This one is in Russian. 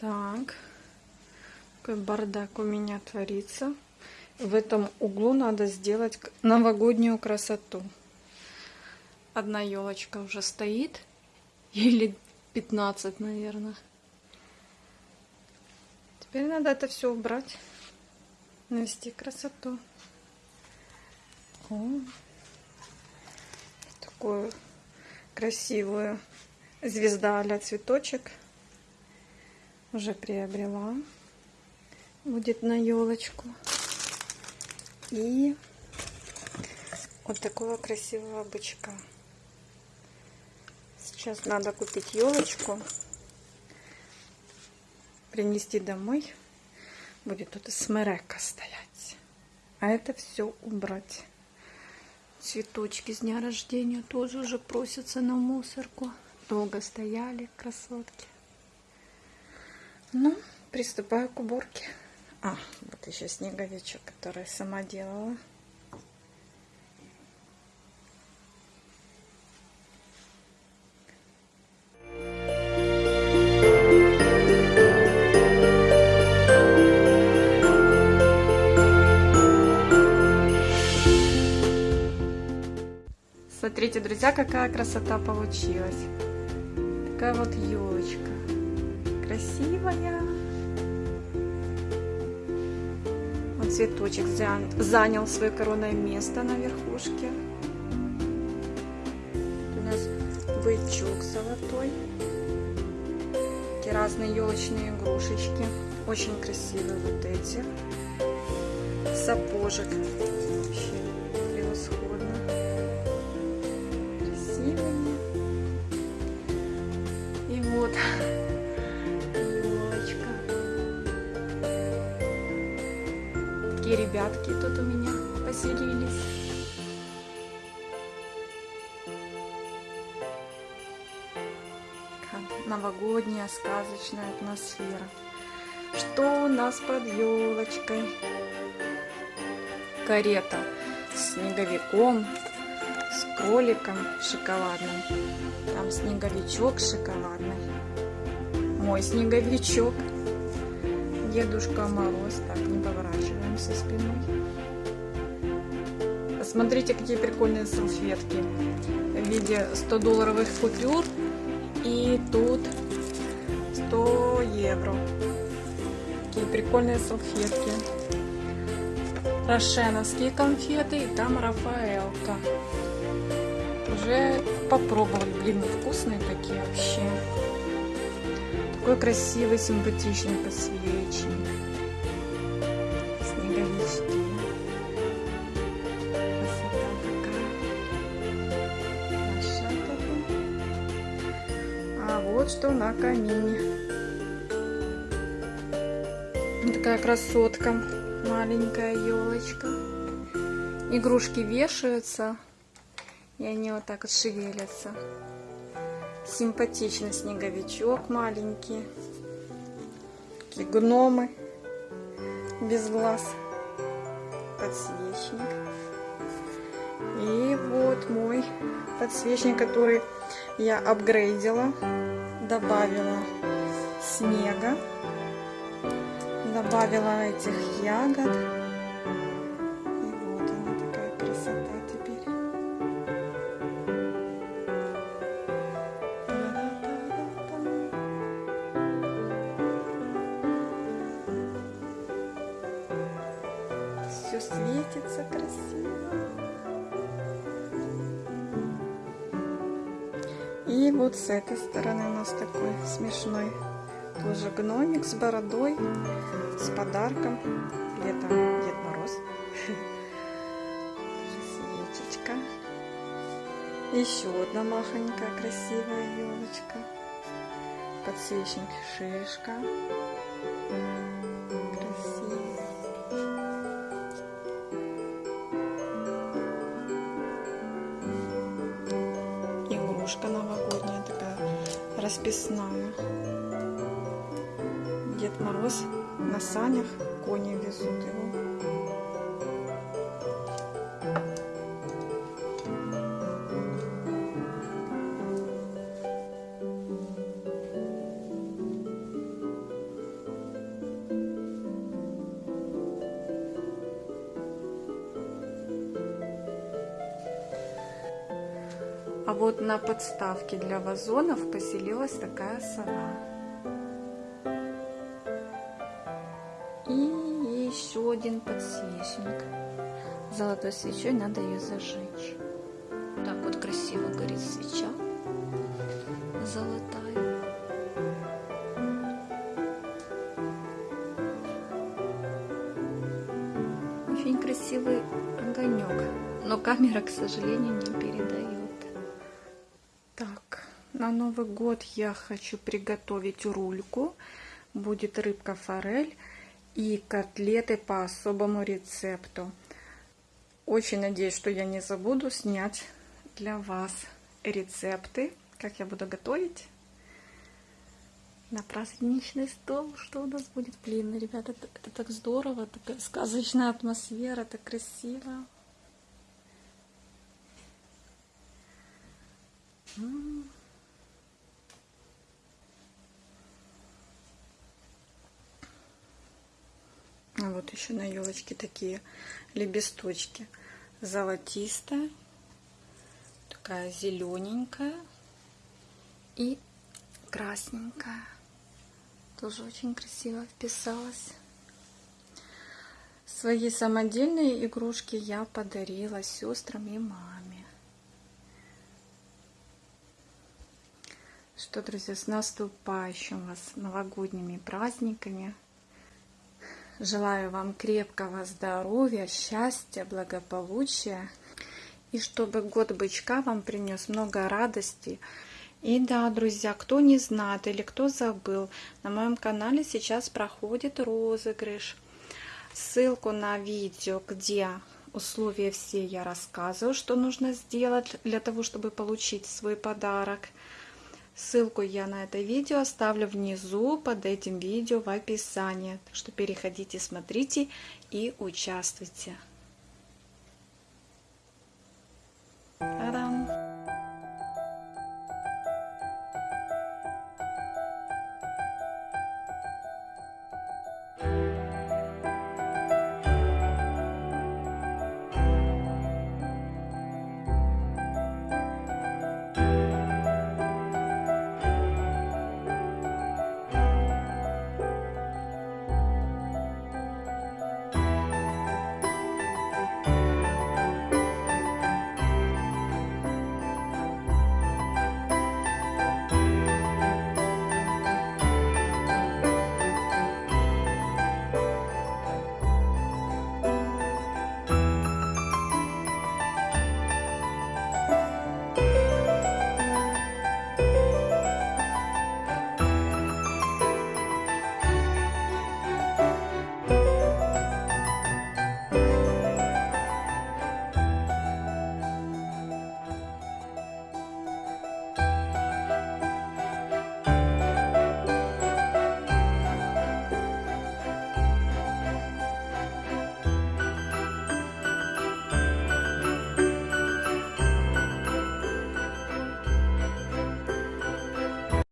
Так. Какой бардак у меня творится. В этом углу надо сделать новогоднюю красоту. Одна елочка уже стоит. Или 15, наверное. Теперь надо это все убрать. Навести красоту. О, такую красивую звезда а цветочек уже приобрела. Будет на елочку. И вот такого красивого бычка. Сейчас надо купить елочку, принести домой. Будет тут смерека стоять. А это все убрать. Цветочки с дня рождения тоже уже просятся на мусорку. Долго стояли красотки. Ну, приступаю к уборке. А, вот еще снеговичок, который сама делала. Смотрите, друзья, какая красота получилась. Такая вот елочка. Красивая. Вот цветочек занял, свое коронное место на верхушке. Тут у нас бычок золотой. Такие разные елочные игрушечки. Очень красивые вот эти. Сапожек. Ребятки тут у меня поселились. Новогодняя сказочная атмосфера. Что у нас под елочкой? Карета с снеговиком, с кроликом шоколадным. Там снеговичок шоколадный. Мой снеговичок. Дедушка Мороз. Так, не поворачиваемся спиной. Посмотрите, какие прикольные салфетки. В виде 100 долларовых купюр. И тут 100 евро. Такие прикольные салфетки. Рошеновские конфеты. И там Рафаэлка. Уже попробовали. Блин, вкусные такие вообще. Такой красивый, симпатичный подсвечник. Что на камине. Такая красотка. Маленькая елочка. Игрушки вешаются. И они вот так вот шевелятся. Симпатичный снеговичок маленький. Такие гномы без глаз. Подсвечник. И вот мой подсвечник, который я апгрейдила. Добавила снега. Добавила этих ягод. И вот она такая красота теперь. Все светится красиво. И вот с этой стороны у нас такой смешной тоже гномик с бородой, с подарком. Летом Дед Мороз. Свечечка. Еще одна махонькая красивая елочка. Подсвечник шишка. Игрушка новогодняя такая расписная. Дед Мороз на санях, кони везут его. Вот на подставке для вазонов поселилась такая сова. И еще один подсвечник. Золотой свечой надо ее зажечь. Так вот красиво горит свеча золотая. Очень красивый огонек, но камера, к сожалению, не передает. Новый год я хочу приготовить рульку. Будет рыбка форель и котлеты по особому рецепту. Очень надеюсь, что я не забуду снять для вас рецепты, как я буду готовить на праздничный стол. Что у нас будет? Блин, ребята, это, это так здорово, такая сказочная атмосфера, так красиво. А вот еще на елочке такие лепесточки. Золотистая, такая зелененькая и красненькая. Тоже очень красиво вписалась. Свои самодельные игрушки я подарила сестрам и маме. Что, друзья, с наступающим вас новогодними праздниками. Желаю вам крепкого здоровья, счастья, благополучия. И чтобы год бычка вам принес много радости, и да, друзья, кто не знает или кто забыл, на моем канале сейчас проходит розыгрыш. Ссылку на видео, где условия все я рассказываю, что нужно сделать для того, чтобы получить свой подарок. Ссылку я на это видео оставлю внизу под этим видео в описании. Так что переходите, смотрите и участвуйте.